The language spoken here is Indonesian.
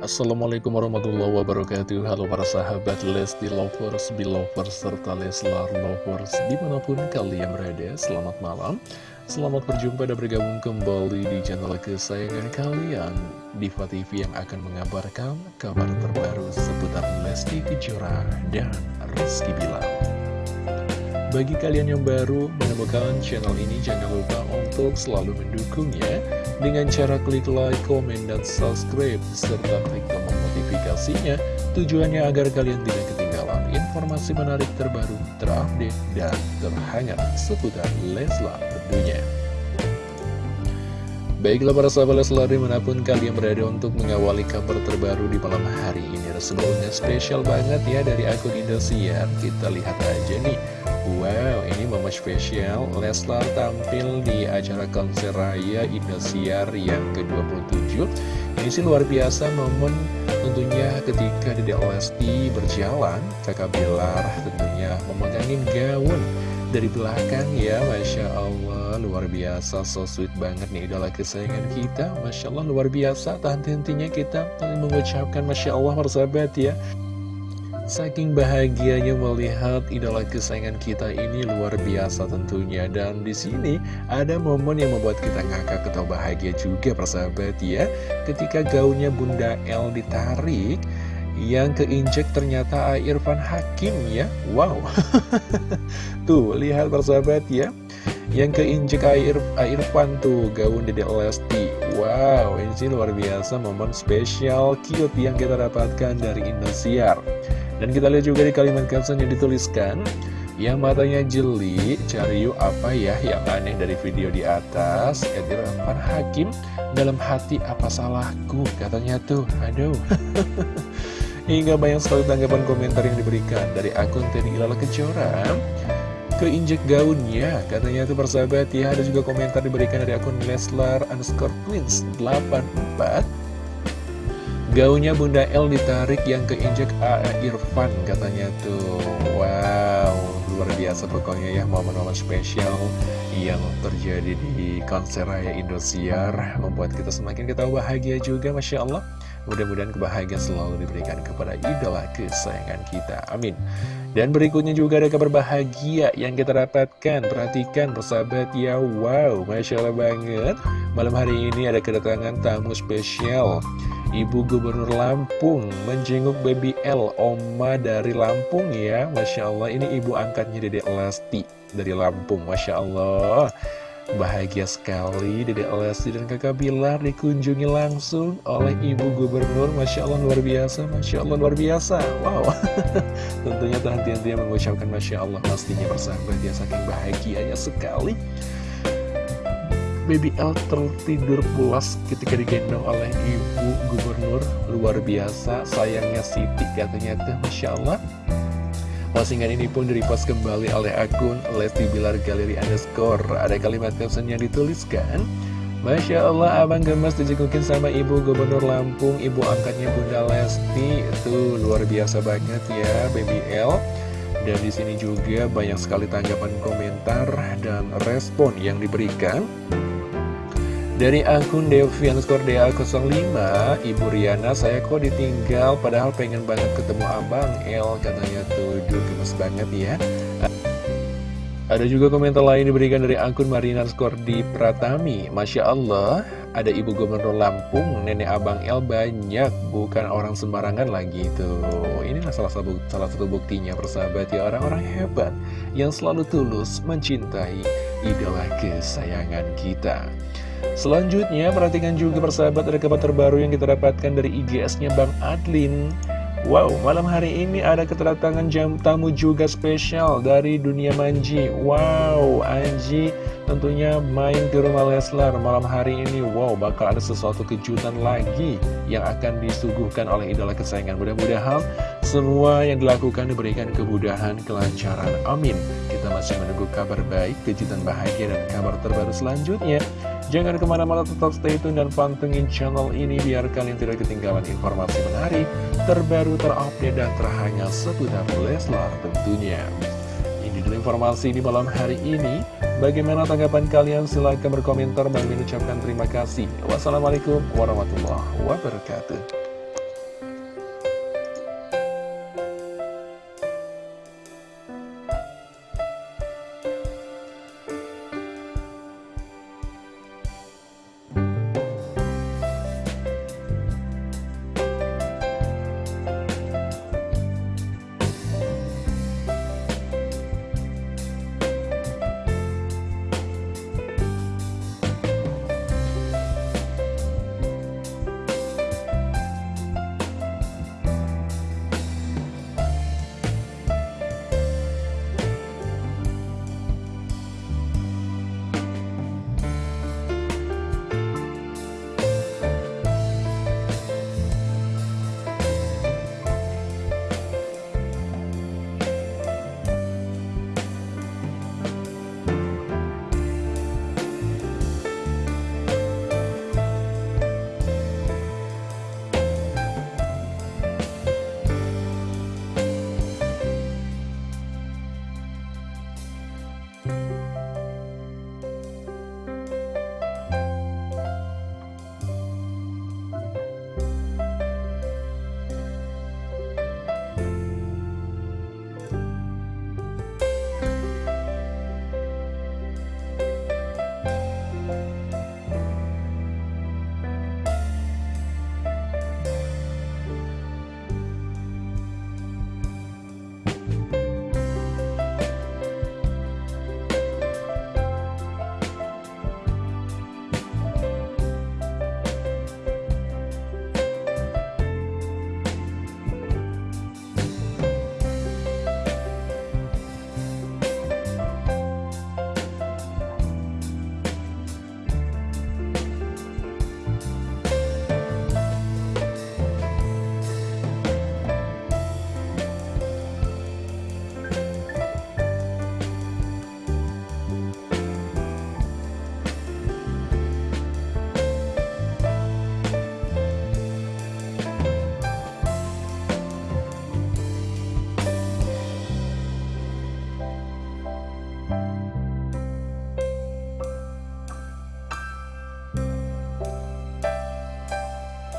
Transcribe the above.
Assalamualaikum warahmatullahi wabarakatuh. Halo para sahabat Lesti Lovers, Belovers, serta Leslar Lovers Di mana pun kalian berada, selamat malam. Selamat berjumpa dan bergabung kembali di channel kesayangan kalian Diva TV yang akan mengabarkan kabar terbaru seputar Lesti Kejora dan Rizky Bilar. Bagi kalian yang baru menemukan channel ini, jangan lupa untuk selalu mendukungnya dengan cara klik like, komen, dan subscribe, serta klik tombol notifikasinya. Tujuannya agar kalian tidak ketinggalan informasi menarik terbaru, terupdate, dan terhangat seputar Leslar tentunya. Baiklah para sahabat Leslar di mana pun kalian berada untuk mengawali kabar terbaru di malam hari ini Sebelumnya spesial banget ya dari akun Indosiar Kita lihat aja nih Wow, ini momen spesial. Leslar tampil di acara konser raya Indosiar yang ke-27. Ini sih luar biasa momen tentunya ketika Dede Lesti berjalan. Kakak Bilar tentunya memegangin gaun dari belakang ya. Masya Allah luar biasa. So sweet banget nih idola kesayangan kita. Masya Allah luar biasa. Tahan hentinya kita mengucapkan Masya Allah persahabat ya Saking bahagianya melihat idola kesayangan kita ini luar biasa tentunya. Dan di sini ada momen yang membuat kita ngakak atau bahagia juga persahabat ya. Ketika gaunnya Bunda L ditarik Yang keinjek ternyata Irfan Hakim ya. Wow. Tuh lihat persahabat ya. Yang keinjek air Irfan tuh gaun Dede Lesti. Wow ini luar biasa momen spesial cute yang kita dapatkan dari Indosiar dan kita lihat juga di kalimat caption yang dituliskan Yang matanya jeli, cari yuk apa ya yang aneh dari video di atas? Edirafan Hakim, dalam hati apa salahku? Katanya tuh, aduh. Hingga banyak sekali tanggapan komentar yang diberikan Dari akun Teddy Ilala Kejora. Keinjek gaunnya Katanya tuh persahabat ya. Ada juga komentar diberikan dari akun Leslar underscore twins 84 Gaunnya Bunda L ditarik yang keinjek A.A. Irfan katanya tuh. Wow, luar biasa pokoknya ya momen-momen spesial yang terjadi di konser raya Indosiar Membuat kita semakin kita bahagia juga Masya Allah. Mudah-mudahan kebahagiaan selalu diberikan kepada idola kesayangan kita. Amin. Dan berikutnya juga ada kabar bahagia yang kita dapatkan. Perhatikan persahabat ya. Wow, Masya Allah banget. Malam hari ini ada kedatangan tamu spesial Ibu Gubernur Lampung menjenguk Baby L, Oma dari Lampung ya. Masya Allah, ini ibu angkatnya Dede Lesti dari Lampung Masya Allah. Bahagia sekali Dede Lesti dan kakak Bilar dikunjungi langsung oleh Ibu Gubernur. Masya Allah luar biasa, Masya Allah luar biasa. Wow. Tentunya tahan-tahan mengucapkan Masya Allah pastinya bersahabat dia saking bahagianya sekali Baby L tertidur pulas ketika digendong oleh ibu gubernur. Luar biasa sayangnya Siti katanya tuh Masya Allah. Postingan ini pun direpost kembali oleh akun Lesti Bilar Galeri Underscore. Ada kalimat caption yang dituliskan Masya Allah abang gemes dijegukin sama ibu gubernur Lampung. Ibu angkatnya Bunda Lesti. Itu luar biasa banget ya Baby L. Dan di sini juga banyak sekali tanggapan komentar dan respon yang diberikan dari akun Devi underscore DA05 Ibu Riana saya kok ditinggal Padahal pengen banget ketemu abang El katanya tuh. Duh gemes banget ya. Ada juga komentar lain diberikan dari akun Marina underscore di Pratami. Masya Allah Ada Ibu Gubernur Lampung Nenek Abang El banyak Bukan orang sembarangan lagi tuh. Inilah salah satu, salah satu buktinya persahabat ya Orang-orang hebat Yang selalu tulus mencintai idola kesayangan kita Selanjutnya, perhatikan juga persahabat ada kabar terbaru yang kita dapatkan dari IGS-nya Bang Adlin. Wow, malam hari ini ada kedatangan jam tamu juga spesial dari dunia Manji. Wow, Anji tentunya main ke rumah Leslar malam hari ini. Wow, bakal ada sesuatu kejutan lagi yang akan disuguhkan oleh idola kesayangan. Mudah-mudahan semua yang dilakukan diberikan kemudahan, kelancaran. Amin. Kita masih menunggu kabar baik, kejutan bahagia, dan kabar terbaru selanjutnya. Jangan ke mana-mana tetap stay tune dan pantengin channel ini biar kalian tidak ketinggalan informasi menarik, terbaru, terupdate, dan terhangat seputar Leslar tentunya. Ini dulu informasi di malam hari ini. Bagaimana tanggapan kalian? Silahkan berkomentar. dan mengucapkan terima kasih. Wassalamualaikum warahmatullahi wabarakatuh.